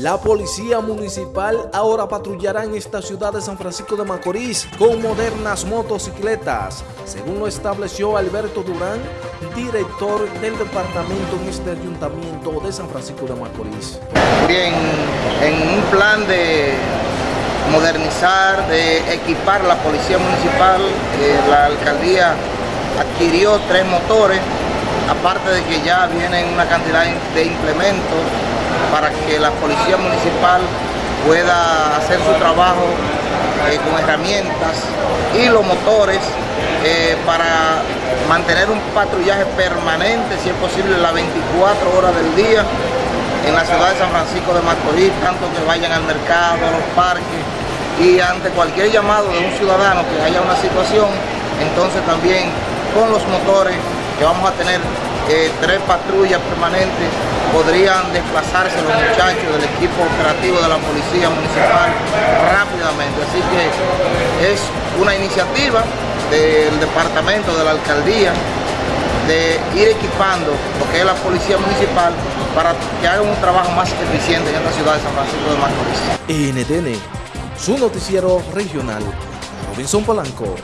La policía municipal ahora patrullará en esta ciudad de San Francisco de Macorís con modernas motocicletas, según lo estableció Alberto Durán, director del departamento en este ayuntamiento de San Francisco de Macorís. Bien, en un plan de modernizar, de equipar la policía municipal, eh, la alcaldía adquirió tres motores, aparte de que ya vienen una cantidad de implementos para que la policía municipal pueda hacer su trabajo eh, con herramientas y los motores eh, para mantener un patrullaje permanente, si es posible, las 24 horas del día en la ciudad de San Francisco de Macorís, tanto que vayan al mercado, a los parques y ante cualquier llamado de un ciudadano que haya una situación, entonces también con los motores que vamos a tener eh, tres patrullas permanentes podrían desplazarse los muchachos del equipo operativo de la Policía Municipal rápidamente. Así que es una iniciativa del departamento, de la alcaldía, de ir equipando lo que es la Policía Municipal para que hagan un trabajo más eficiente en esta ciudad de San Francisco de Macorís. NTN, su noticiero regional, Robinson Polanco.